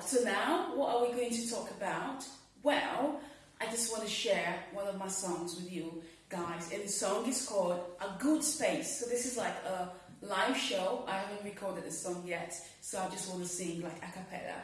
So now what are we going to talk about? Well, I just want to share one of my songs with you guys, and the song is called A Good Space. So, this is like a live show. I haven't recorded the song yet, so I just want to sing like a cappella.